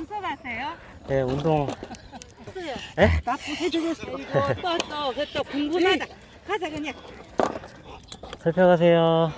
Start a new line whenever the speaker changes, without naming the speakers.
연습하세요? 네, 운동. 예?
나쁘 해주겠어. 또, 또, 또, 궁금하다. 가자, 그냥.
살펴가세요.